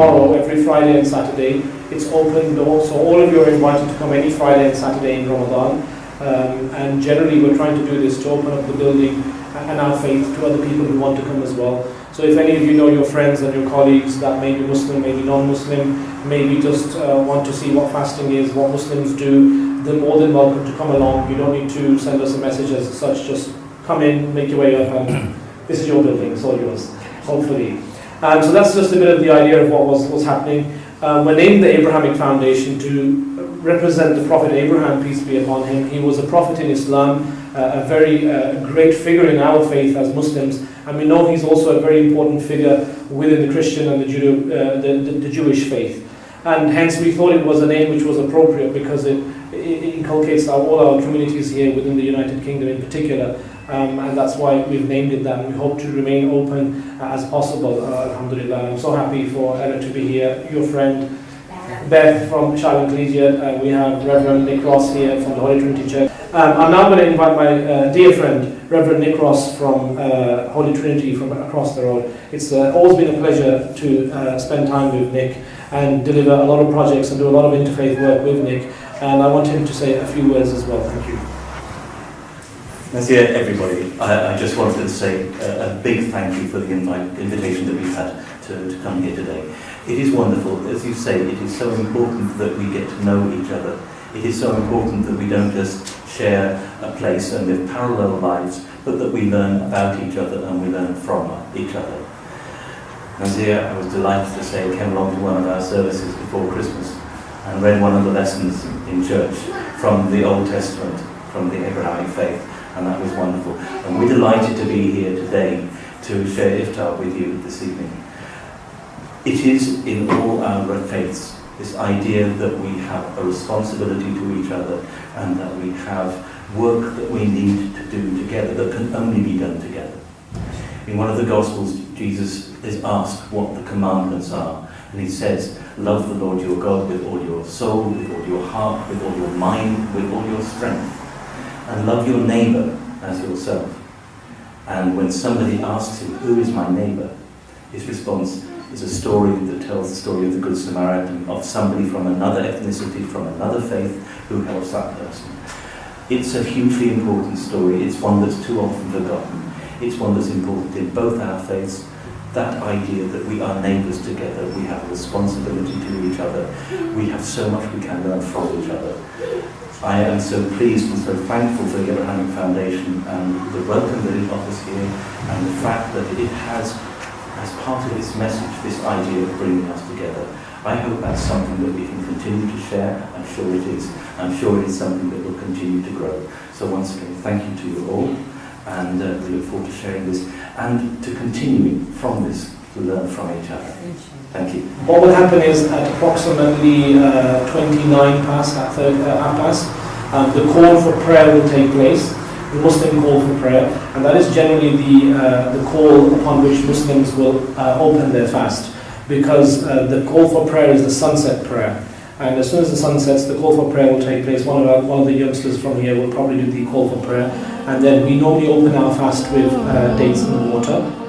every Friday and Saturday. It's open door, so all of you are invited to come any Friday and Saturday in Ramadan. Um, and generally, we're trying to do this to open up the building and our faith to other people who want to come as well. So if any of you know your friends and your colleagues that may be Muslim, maybe non-Muslim, maybe just uh, want to see what fasting is, what Muslims do, they're more than welcome to come along. You don't need to send us a message as such, just come in, make your way up, and this is your building, it's all yours, hopefully. And so that's just a bit of the idea of what was, was happening. Um, we're named the Abrahamic Foundation to represent the Prophet Abraham, peace be upon him. He was a prophet in Islam, uh, a very uh, great figure in our faith as Muslims, and we know he's also a very important figure within the Christian and the, Judo, uh, the, the, the, Jewish faith. And hence we thought it was a name which was appropriate because it, it inculcates our, all our communities here within the United Kingdom in particular. Um, and that's why we've named it that. We hope to remain open uh, as possible, uh, alhamdulillah. I'm so happy for Ella to be here, your friend, Beth from Charlotte Collegiate. Uh, we have Reverend Nick Ross here from the Holy Trinity Church. Um, I'm now going to invite my uh, dear friend, Reverend Nick Ross from uh, Holy Trinity from across the road. It's uh, always been a pleasure to uh, spend time with Nick and deliver a lot of projects and do a lot of interfaith work with Nick. And I want him to say a few words as well. Thank you. Nazir, everybody, I, I, just wanted to say a, a, big thank you for the invite, invitation that we've had to, to come here today. It is wonderful, as you say, it is so important that we get to know each other. It is so important that we don't just share a place and live parallel lives, but that we learn about each other and we learn from each other. Nazir, I was delighted to say, came along to one of our services before Christmas and read one of the lessons in church from the Old Testament, from the Abrahamic faith and that was wonderful. And we're delighted to be here today to share iftar with you this evening. It is in all our faiths this idea that we have a responsibility to each other and that we have work that we need to do together that can only be done together. In one of the Gospels, Jesus is asked what the commandments are, and he says, Love the Lord your God with all your soul, with all your heart, with all your mind, with all your strength and love your neighbor as yourself. And when somebody asks him, who is my neighbor? His response is a story that tells the story of the Good Samaritan, of somebody from another ethnicity, from another faith, who helps that person. It's a hugely important story. It's one that's too often forgotten. It's one that's important in both our faiths. That idea that we are neighbours together, we have a responsibility to each other. We have so much we can learn from each other. I am so pleased and so thankful for the Abrahamic Foundation and the welcome that it offers here and the fact that it has, as part of its message, this idea of bringing us together. I hope that's something that we can continue to share. I'm sure it is. I'm sure it is something that will continue to grow. So once again, thank you to you all and uh, we look forward to sharing this and to continuing from this to learn from each other. Thank you. What will happen is at approximately uh, 29 past, at third, uh, half past, um, the call for prayer will take place, the Muslim call for prayer, and that is generally the, uh, the call upon which Muslims will uh, open their fast, because uh, the call for prayer is the sunset prayer. And as soon as the sun sets, the call for prayer will take place. One of, our, one of the youngsters from here will probably do the call for prayer. And then we normally open our fast with uh, dates in the water.